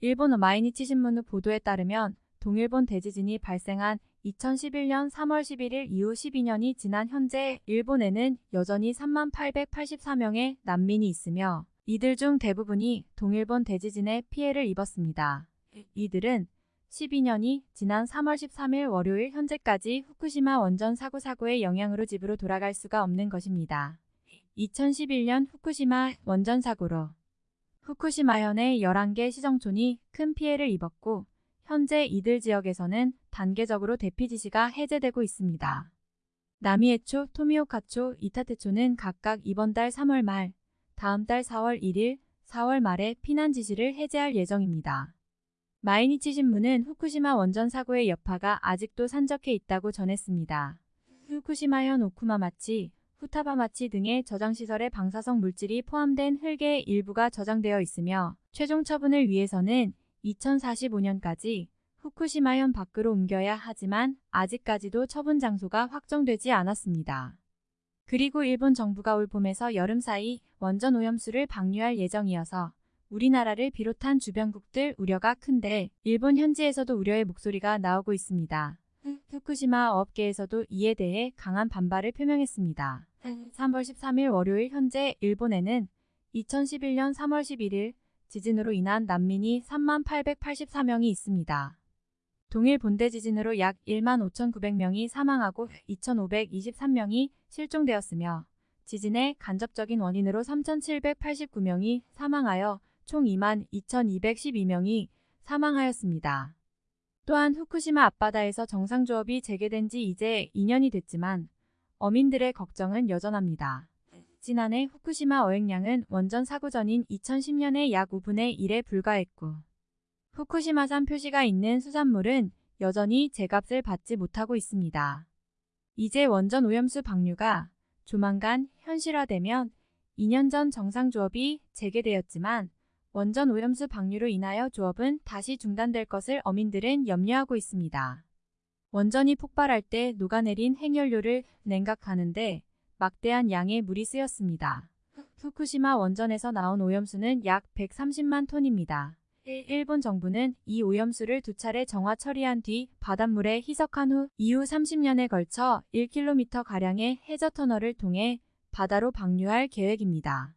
일본 마이니치 신문의 보도에 따르면 동일본 대지진이 발생한 2011년 3월 11일 이후 12년이 지난 현재 일본에는 여전히 3만 884명의 난민이 있으며 이들 중 대부분이 동일본 대지진에 피해를 입었습니다. 이들은 12년이 지난 3월 13일 월요일 현재까지 후쿠시마 원전 사고 사고의 영향으로 집으로 돌아갈 수가 없는 것입니다. 2011년 후쿠시마 원전 사고로 후쿠시마현의 11개 시정촌이 큰 피해를 입었고 현재 이들 지역에서는 단계적으로 대피 지시가 해제되고 있습니다. 나미에초, 토미오카초, 이타테초는 각각 이번 달 3월 말, 다음 달 4월 1일, 4월 말에 피난 지시를 해제할 예정입니다. 마이니치 신문은 후쿠시마 원전 사고의 여파가 아직도 산적해 있다고 전했습니다. 후쿠시마현 오쿠마마치, 후타바마치 등의 저장시설에 방사성 물질이 포함된 흙의 일부가 저장되어 있으며 최종 처분을 위해서는 2045년까지 후쿠시마현 밖으로 옮겨야 하지만 아직까지도 처분 장소가 확정되지 않았습니다. 그리고 일본 정부가 올 봄에서 여름 사이 원전 오염수를 방류할 예정이어서 우리나라를 비롯한 주변국들 우려가 큰데 일본 현지에서도 우려의 목소리가 나오고 있습니다. 후쿠시마 업계에서도 이에 대해 강한 반발을 표명했습니다. 3월 13일 월요일 현재 일본에는 2011년 3월 11일 지진으로 인한 난민이 3만 884명이 있습니다. 동일 본대 지진으로 약 1만 5,900명이 사망하고 2,523명이 실종되었으며 지진의 간접적인 원인으로 3,789명이 사망하여 총 2만 2,212명이 사망하였습니다. 또한 후쿠시마 앞바다에서 정상조업이 재개된 지 이제 2년이 됐지만 어민들의 걱정은 여전합니다. 지난해 후쿠시마 어획량은 원전 사고 전인 2010년의 약 5분의 1에 불과했고 후쿠시마산 표시가 있는 수산물은 여전히 제값을 받지 못하고 있습니다. 이제 원전 오염수 방류가 조만간 현실화되면 2년 전 정상조업이 재개되었지만 원전 오염수 방류로 인하여 조업은 다시 중단될 것을 어민들은 염려하고 있습니다. 원전이 폭발할 때 녹아내린 핵연료를 냉각하는데 막대한 양의 물이 쓰였습니다. 후쿠시마 원전에서 나온 오염수는 약 130만 톤입니다. 일본 정부는 이 오염수를 두 차례 정화 처리한 뒤 바닷물에 희석한 후 이후 30년에 걸쳐 1km가량의 해저 터널을 통해 바다로 방류할 계획입니다.